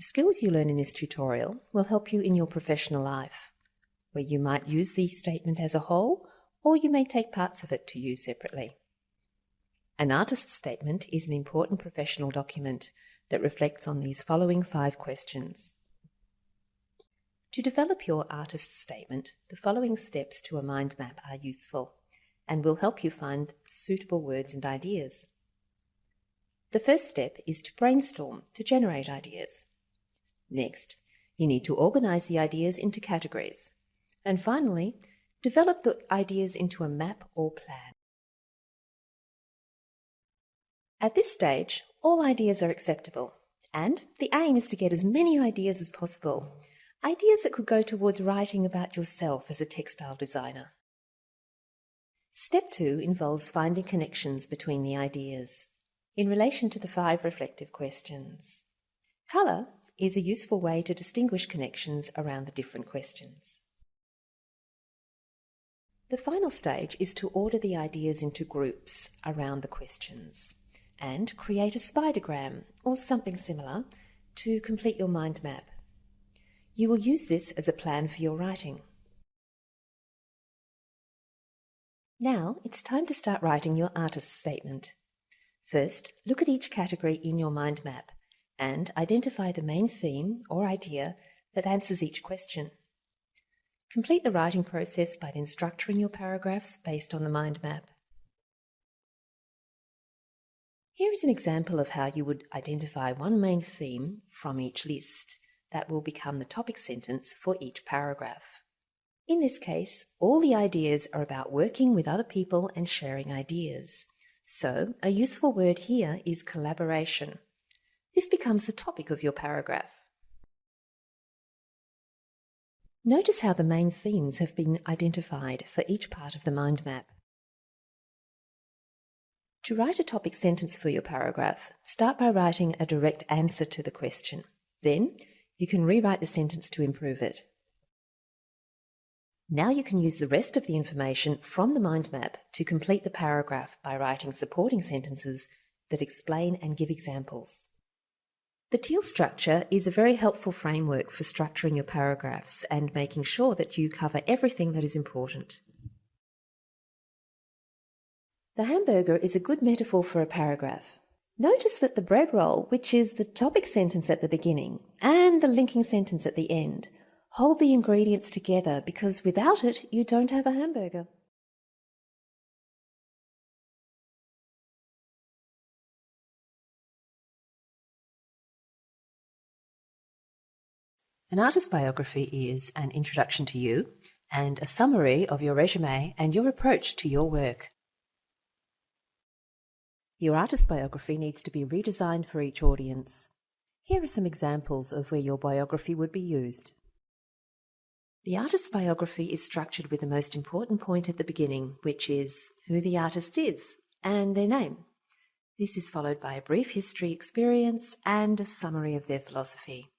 The skills you learn in this tutorial will help you in your professional life, where you might use the statement as a whole, or you may take parts of it to use separately. An artist's statement is an important professional document that reflects on these following five questions. To develop your artist's statement, the following steps to a mind map are useful and will help you find suitable words and ideas. The first step is to brainstorm to generate ideas. Next, you need to organize the ideas into categories. And finally, develop the ideas into a map or plan. At this stage, all ideas are acceptable, and the aim is to get as many ideas as possible. Ideas that could go towards writing about yourself as a textile designer. Step two involves finding connections between the ideas in relation to the five reflective questions. Colour is a useful way to distinguish connections around the different questions. The final stage is to order the ideas into groups around the questions and create a spidergram or something similar to complete your mind map. You will use this as a plan for your writing. Now it's time to start writing your artist statement. First, look at each category in your mind map and identify the main theme or idea that answers each question. Complete the writing process by then structuring your paragraphs based on the mind map. Here is an example of how you would identify one main theme from each list that will become the topic sentence for each paragraph. In this case, all the ideas are about working with other people and sharing ideas. So, a useful word here is collaboration. This becomes the topic of your paragraph. Notice how the main themes have been identified for each part of the mind map. To write a topic sentence for your paragraph, start by writing a direct answer to the question. Then, you can rewrite the sentence to improve it. Now you can use the rest of the information from the mind map to complete the paragraph by writing supporting sentences that explain and give examples. The TEEL structure is a very helpful framework for structuring your paragraphs and making sure that you cover everything that is important. The hamburger is a good metaphor for a paragraph. Notice that the bread roll, which is the topic sentence at the beginning, and the linking sentence at the end, hold the ingredients together because without it, you don't have a hamburger. An artist biography is an introduction to you and a summary of your resume and your approach to your work. Your artist biography needs to be redesigned for each audience. Here are some examples of where your biography would be used. The artist's biography is structured with the most important point at the beginning, which is who the artist is and their name. This is followed by a brief history experience and a summary of their philosophy.